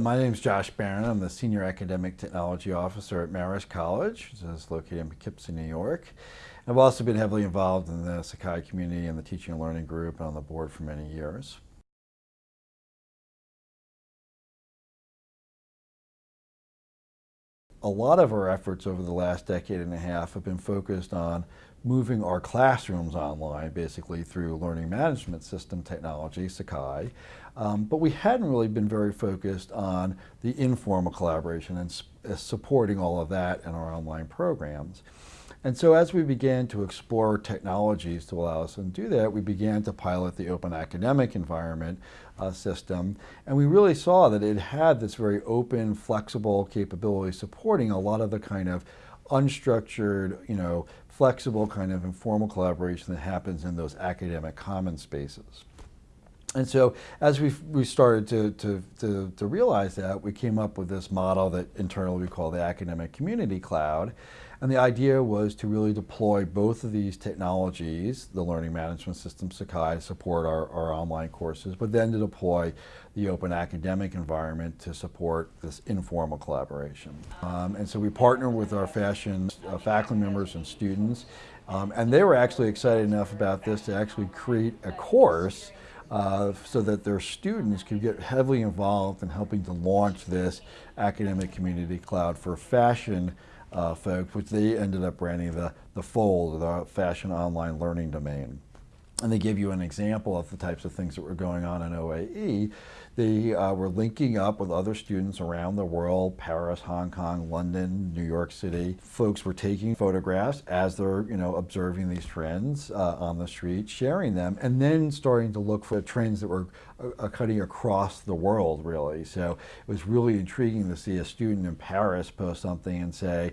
My name is Josh Baron. I'm the Senior Academic Technology Officer at Marist College, which is located in Poughkeepsie, New York. I've also been heavily involved in the Sakai community and the teaching and learning group and on the board for many years. A lot of our efforts over the last decade and a half have been focused on moving our classrooms online, basically through learning management system technology, Sakai. Um, but we hadn't really been very focused on the informal collaboration and uh, supporting all of that in our online programs. And so as we began to explore technologies to allow us to do that, we began to pilot the open academic environment uh, system. And we really saw that it had this very open, flexible capability supporting a lot of the kind of unstructured, you know, flexible kind of informal collaboration that happens in those academic common spaces. And so as we we started to, to, to, to, realize that, we came up with this model that internally we call the Academic Community Cloud. And the idea was to really deploy both of these technologies, the learning management system Sakai to support our, our online courses, but then to deploy the open academic environment to support this informal collaboration. Um, and so we partner with our fashion uh, faculty members and students, um, and they were actually excited enough about this to actually create a course uh, so that their students could get heavily involved in helping to launch this academic community cloud for fashion uh, folks, which they ended up branding the, the FOLD, the Fashion Online Learning Domain and they give you an example of the types of things that were going on in OAE. They uh, were linking up with other students around the world, Paris, Hong Kong, London, New York City. Folks were taking photographs as they're you know, observing these trends uh, on the street, sharing them, and then starting to look for trends that were uh, cutting across the world, really. So it was really intriguing to see a student in Paris post something and say,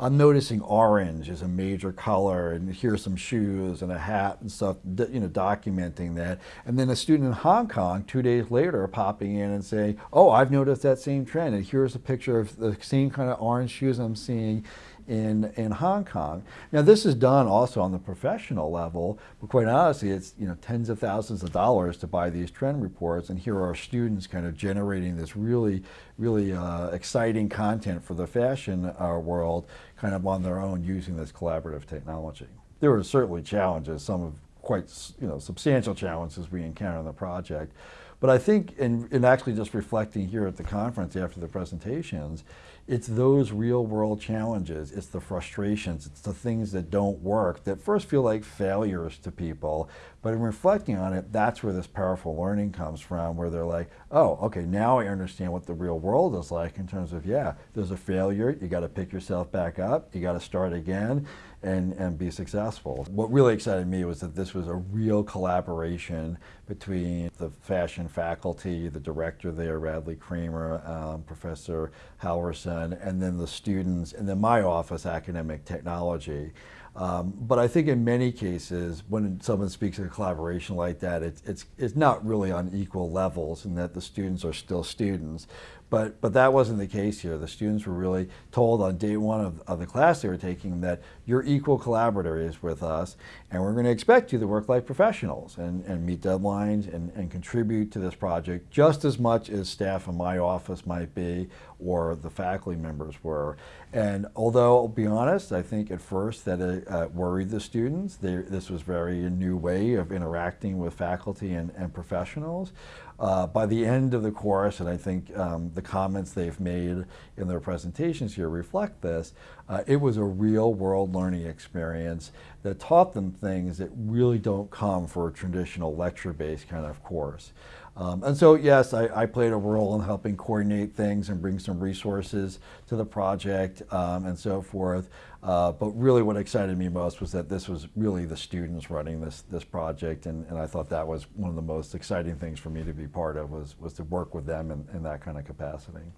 I'm noticing orange is a major color and here's some shoes and a hat and stuff, you know, documenting that. And then a student in Hong Kong two days later popping in and saying, oh, I've noticed that same trend and here's a picture of the same kind of orange shoes I'm seeing in, in Hong Kong. Now this is done also on the professional level, but quite honestly, it's you know tens of thousands of dollars to buy these trend reports, and here are students kind of generating this really, really uh, exciting content for the fashion uh, world, kind of on their own using this collaborative technology. There were certainly challenges, some of quite you know substantial challenges we encountered in the project. But I think in, actually just reflecting here at the conference after the presentations, it's those real world challenges, it's the frustrations, it's the things that don't work that first feel like failures to people. But in reflecting on it, that's where this powerful learning comes from, where they're like, oh, okay, now I understand what the real world is like in terms of, yeah, there's a failure, you got to pick yourself back up, you got to start again and, and be successful. What really excited me was that this was a real collaboration between the fashion faculty, the director there, Radley Cramer, um, Professor Halverson, and then the students, and then my office, academic technology. Um, but I think in many cases, when someone speaks of a collaboration like that, it's, it's, it's not really on equal levels and that the students are still students. But, but that wasn't the case here. The students were really told on day one of, of the class they were taking that you're equal collaborators with us and we're going to expect you to work like professionals and, and meet deadlines and, and contribute to this project just as much as staff in my office might be or the faculty members were. And although I'll be honest, I think at first that it uh, worried the students. They, this was very a new way of interacting with faculty and, and professionals. Uh, by the end of the course, and I think um, the comments they've made in their presentations here reflect this, uh, it was a real world learning experience that taught them things that really don't come for a traditional lecture-based kind of course. Um, and so, yes, I, I, played a role in helping coordinate things and bring some resources to the project um, and so forth. Uh, but really what excited me most was that this was really the students running this, this project. And, and I thought that was one of the most exciting things for me to be part of was, was to work with them in, in that kind of capacity.